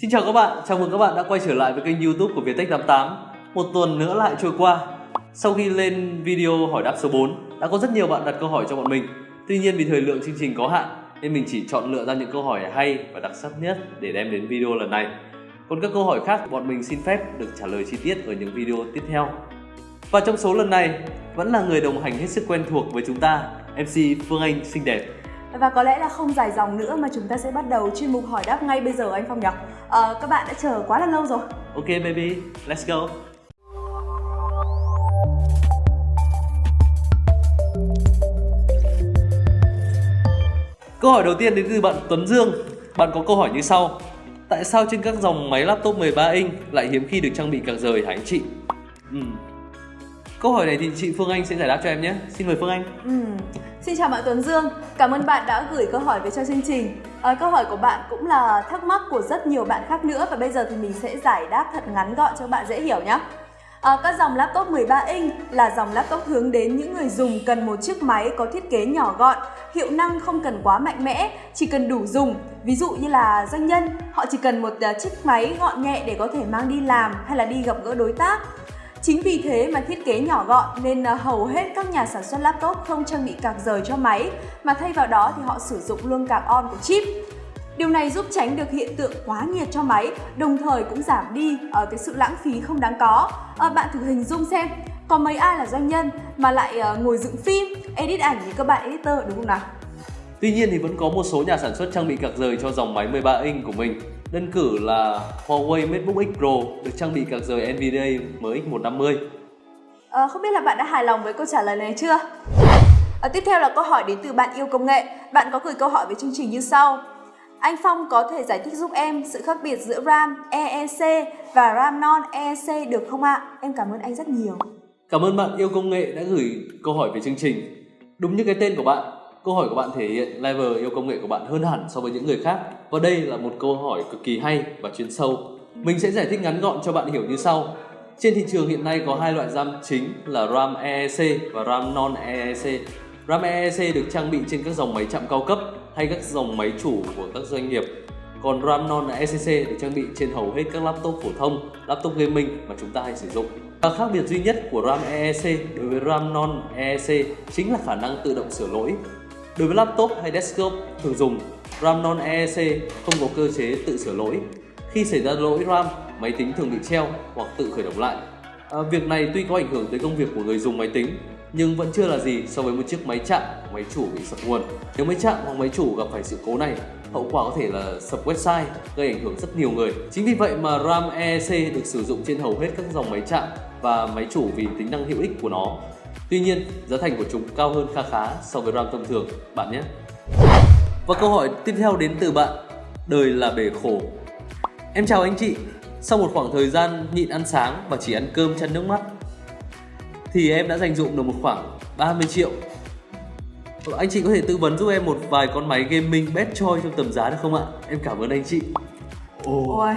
Xin chào các bạn, chào mừng các bạn đã quay trở lại với kênh youtube của Viettech 88 Một tuần nữa lại trôi qua. Sau khi lên video hỏi đáp số 4 Đã có rất nhiều bạn đặt câu hỏi cho bọn mình. Tuy nhiên vì thời lượng chương trình có hạn Nên mình chỉ chọn lựa ra những câu hỏi hay và đặc sắc nhất để đem đến video lần này. Còn các câu hỏi khác bọn mình xin phép được trả lời chi tiết ở những video tiếp theo. Và trong số lần này vẫn là người đồng hành hết sức quen thuộc với chúng ta MC Phương Anh xinh đẹp và có lẽ là không dài dòng nữa mà chúng ta sẽ bắt đầu chuyên mục hỏi đáp ngay bây giờ anh Phong nhỉ? À, các bạn đã chờ quá là lâu rồi. Ok baby, let's go. Câu hỏi đầu tiên đến từ bạn Tuấn Dương. Bạn có câu hỏi như sau. Tại sao trên các dòng máy laptop 13 inch lại hiếm khi được trang bị cạc rời hả anh chị? Uhm. Câu hỏi này thì chị Phương Anh sẽ giải đáp cho em nhé. Xin mời Phương Anh. Ừ. Xin chào bạn Tuấn Dương, cảm ơn bạn đã gửi câu hỏi về cho chương trình. À, câu hỏi của bạn cũng là thắc mắc của rất nhiều bạn khác nữa và bây giờ thì mình sẽ giải đáp thật ngắn gọn cho bạn dễ hiểu nhé. À, các dòng laptop 13 inch là dòng laptop hướng đến những người dùng cần một chiếc máy có thiết kế nhỏ gọn, hiệu năng không cần quá mạnh mẽ, chỉ cần đủ dùng. Ví dụ như là doanh nhân, họ chỉ cần một ờ, chiếc máy gọn nhẹ để có thể mang đi làm hay là đi gặp gỡ đối tác. Chính vì thế mà thiết kế nhỏ gọn nên ờ, hầu hết các nhà sản xuất laptop không trang bị cạc rời cho máy mà thay vào đó thì họ sử dụng luôn cạc on của chip. Điều này giúp tránh được hiện tượng quá nhiệt cho máy, đồng thời cũng giảm đi ở cái sự lãng phí không đáng có. À, bạn thử hình dung xem, có mấy ai là doanh nhân mà lại ngồi dựng phim, edit ảnh như các bạn editor đúng không nào? Tuy nhiên thì vẫn có một số nhà sản xuất trang bị cạc rời cho dòng máy 13 inch của mình Đơn cử là Huawei MateBook X Pro được trang bị card rời NVDA MX150. À, không biết là bạn đã hài lòng với câu trả lời này chưa? À, tiếp theo là câu hỏi đến từ bạn yêu công nghệ. Bạn có gửi câu hỏi về chương trình như sau. Anh Phong có thể giải thích giúp em sự khác biệt giữa RAM EEC và RAM non EEC được không ạ? Em cảm ơn anh rất nhiều. Cảm ơn bạn yêu công nghệ đã gửi câu hỏi về chương trình. Đúng như cái tên của bạn, Câu hỏi của bạn thể hiện level yêu công nghệ của bạn hơn hẳn so với những người khác và đây là một câu hỏi cực kỳ hay và chuyên sâu. Mình sẽ giải thích ngắn gọn cho bạn hiểu như sau. Trên thị trường hiện nay có hai loại RAM chính là RAM EEC và RAM non EEC. RAM EEC được trang bị trên các dòng máy chạm cao cấp hay các dòng máy chủ của các doanh nghiệp. Còn RAM non ECC được trang bị trên hầu hết các laptop phổ thông, laptop gaming mà chúng ta hay sử dụng. Và khác biệt duy nhất của RAM EEC đối với RAM non EEC chính là khả năng tự động sửa lỗi Đối với laptop hay desktop thường dùng, RAM non EEC không có cơ chế tự sửa lỗi. Khi xảy ra lỗi RAM, máy tính thường bị treo hoặc tự khởi động lại. À, việc này tuy có ảnh hưởng tới công việc của người dùng máy tính, nhưng vẫn chưa là gì so với một chiếc máy chạm, máy chủ bị sập nguồn. Nếu máy chạm hoặc máy chủ gặp phải sự cố này, hậu quả có thể là sập website, gây ảnh hưởng rất nhiều người. Chính vì vậy mà RAM EEC được sử dụng trên hầu hết các dòng máy chạm và máy chủ vì tính năng hữu ích của nó. Tuy nhiên, giá thành của chúng cao hơn kha khá so với RAM thông thường. Bạn nhé. Và câu hỏi tiếp theo đến từ bạn. Đời là bể khổ. Em chào anh chị. Sau một khoảng thời gian nhịn ăn sáng và chỉ ăn cơm chăn nước mắt Thì em đã dành dụng được một khoảng 30 triệu. Ờ, anh chị có thể tư vấn giúp em một vài con máy gaming best choice trong tầm giá được không ạ? Em cảm ơn anh chị. Oh. Ôi,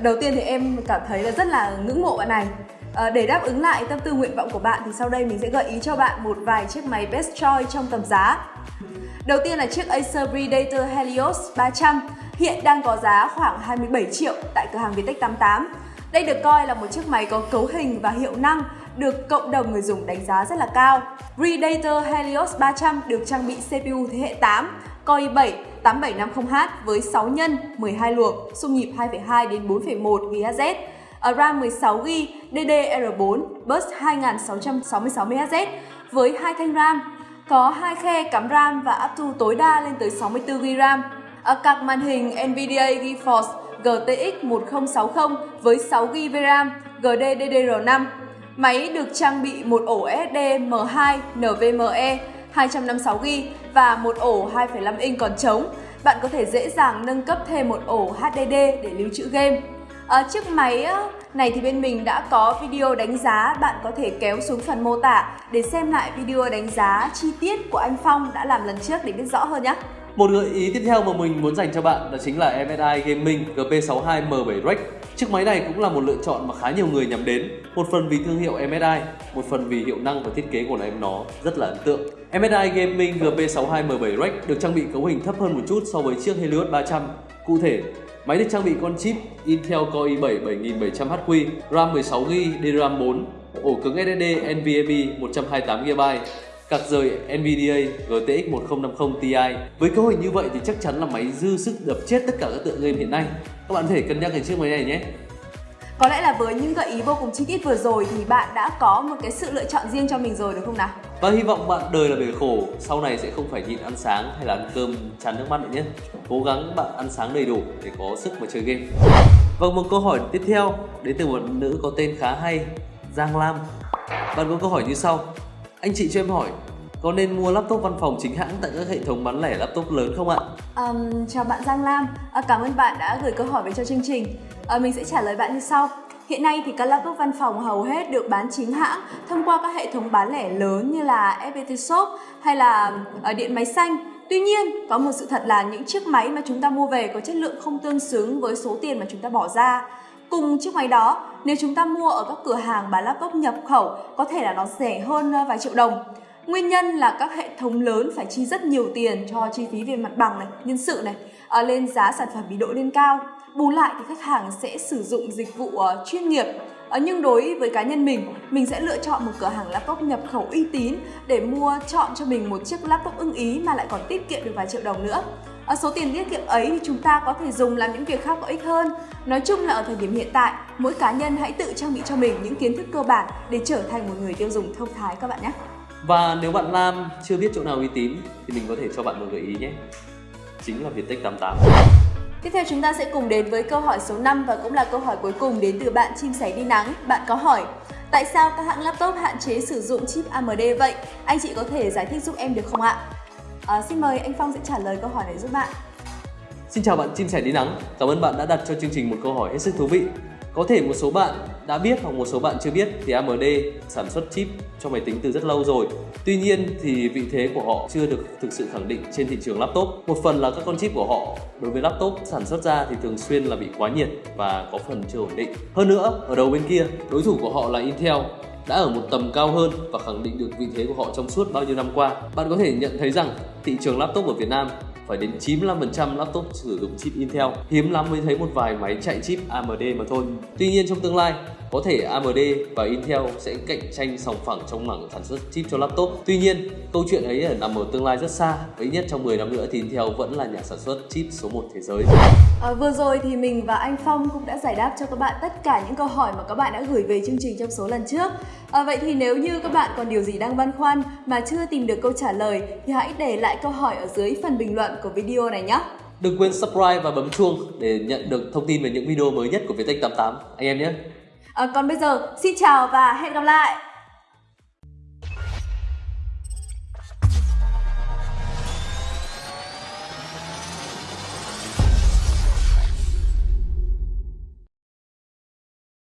Đầu tiên thì em cảm thấy là rất là ngưỡng mộ bạn này. À, để đáp ứng lại tâm tư nguyện vọng của bạn thì sau đây mình sẽ gợi ý cho bạn một vài chiếc máy best choice trong tầm giá. Đầu tiên là chiếc Acer Predator Helios 300 hiện đang có giá khoảng 27 triệu tại cửa hàng Vietech 88. Đây được coi là một chiếc máy có cấu hình và hiệu năng được cộng đồng người dùng đánh giá rất là cao. Predator Helios 300 được trang bị CPU thế hệ 8, Core i7 8750H với 6 nhân 12 luồng, xung nhịp 2,2 đến 4,1 GHz RAM 16GB DDR4 bus 2666MHz với hai thanh RAM, có hai khe cắm RAM và áp thu tối đa lên tới 64GB RAM. Ở card màn hình NVIDIA GeForce GTX 1060 với 6GB RAM GDDR5. Máy được trang bị một ổ SSD M2 NVMe 256GB và một ổ 2,5 inch còn trống. Bạn có thể dễ dàng nâng cấp thêm một ổ HDD để lưu trữ game. À, chiếc máy này thì bên mình đã có video đánh giá, bạn có thể kéo xuống phần mô tả để xem lại video đánh giá chi tiết của anh Phong đã làm lần trước để biết rõ hơn nhé. Một gợi ý tiếp theo mà mình muốn dành cho bạn đó chính là MSI Gaming GP62 M7 Rex. Chiếc máy này cũng là một lựa chọn mà khá nhiều người nhắm đến. Một phần vì thương hiệu MSI, một phần vì hiệu năng và thiết kế của em nó rất là ấn tượng. MSI Gaming GP62 M7 Rex được trang bị cấu hình thấp hơn một chút so với chiếc Helios 300. Cụ thể, Máy được trang bị con chip Intel Core i7 7700HQ, RAM 16GB, DRAM 4, ổ cứng SSD NVMe 128GB, card rời NVIDIA GTX 1050 Ti. Với cơ hội như vậy thì chắc chắn là máy dư sức đập chết tất cả các tựa game hiện nay. Các bạn có thể cân nhắc cái chiếc máy này nhé. Có lẽ là với những gợi ý vô cùng chi tiết vừa rồi thì bạn đã có một cái sự lựa chọn riêng cho mình rồi đúng không nào? Và hy vọng bạn đời là bể khổ, sau này sẽ không phải nhịn ăn sáng hay là ăn cơm chán nước mắt nữa nhé. Cố gắng bạn ăn sáng đầy đủ để có sức mà chơi game. và một câu hỏi tiếp theo đến từ một nữ có tên khá hay, Giang Lam. Bạn có câu hỏi như sau. Anh chị cho em hỏi, có nên mua laptop văn phòng chính hãng tại các hệ thống bán lẻ laptop lớn không ạ? Um, chào bạn Giang Lam, à, cảm ơn bạn đã gửi câu hỏi về cho chương trình. À, mình sẽ trả lời bạn như sau. Hiện nay thì các laptop văn phòng hầu hết được bán chính hãng thông qua các hệ thống bán lẻ lớn như là FPT Shop hay là ở điện máy xanh. Tuy nhiên, có một sự thật là những chiếc máy mà chúng ta mua về có chất lượng không tương xứng với số tiền mà chúng ta bỏ ra. Cùng chiếc máy đó, nếu chúng ta mua ở các cửa hàng bán laptop nhập khẩu, có thể là nó rẻ hơn ờ, vài triệu đồng. Nguyên nhân là các hệ thống lớn phải chi rất nhiều tiền cho chi phí về mặt bằng này, nhân sự này, à, lên giá sản phẩm bị độ lên cao. Bù lại thì khách hàng sẽ sử dụng dịch vụ uh, chuyên nghiệp. Ờ, nhưng đối với cá nhân mình, mình sẽ lựa chọn một cửa hàng laptop nhập khẩu uy tín để mua chọn cho mình một chiếc laptop ưng ý mà lại còn tiết kiệm được vài triệu đồng nữa. Ở số tiền tiết kiệm ấy thì chúng ta có thể dùng làm những việc khác có ích hơn. Nói chung là ở thời điểm hiện tại, mỗi cá nhân hãy tự trang bị cho mình những kiến thức cơ bản để trở thành một người tiêu dùng thông thái các bạn nhé. Và nếu bạn Lam chưa biết chỗ nào uy tín thì mình có thể cho bạn một gợi ý nhé. Chính là Viettech 88. Tiếp theo chúng ta sẽ cùng đến với câu hỏi số 5 và cũng là câu hỏi cuối cùng đến từ bạn chim sẻ đi nắng. Bạn có hỏi Tại sao các hãng laptop hạn chế sử dụng chip AMD vậy? Anh chị có thể giải thích giúp em được không ạ? À, xin mời anh Phong sẽ trả lời câu hỏi này giúp bạn. Xin chào bạn chim sẻ đi nắng. Cảm ơn bạn đã đặt cho chương trình một câu hỏi hết sức thú vị. Có thể một số bạn đã biết hoặc một số bạn chưa biết thì AMD sản xuất chip cho máy tính từ rất lâu rồi. Tuy nhiên thì vị thế của họ chưa được thực sự khẳng định trên thị trường laptop. Một phần là các con chip của họ đối với laptop sản xuất ra thì thường xuyên là bị quá nhiệt và có phần chưa ổn định. Hơn nữa, ở đầu bên kia, đối thủ của họ là Intel đã ở một tầm cao hơn và khẳng định được vị thế của họ trong suốt bao nhiêu năm qua. Bạn có thể nhận thấy rằng thị trường laptop ở Việt Nam phải đến 95% laptop sử dụng chip Intel. Hiếm lắm mới thấy một vài máy chạy chip AMD mà thôi. Tuy nhiên trong tương lai, có thể AMD và Intel sẽ cạnh tranh sòng phẳng trong mảng sản xuất chip cho laptop. Tuy nhiên, câu chuyện ấy nằm ở tương lai rất xa. Ít nhất trong 10 năm nữa thì Intel vẫn là nhà sản xuất chip số 1 thế giới. À, vừa rồi thì mình và anh Phong cũng đã giải đáp cho các bạn tất cả những câu hỏi mà các bạn đã gửi về chương trình trong số lần trước. À, vậy thì nếu như các bạn còn điều gì đang băn khoăn mà chưa tìm được câu trả lời thì hãy để lại câu hỏi ở dưới phần bình luận của video này nhé. Đừng quên subscribe và bấm chuông để nhận được thông tin về những video mới nhất của Viettech 88 anh em nhé. À, còn bây giờ, xin chào và hẹn gặp lại!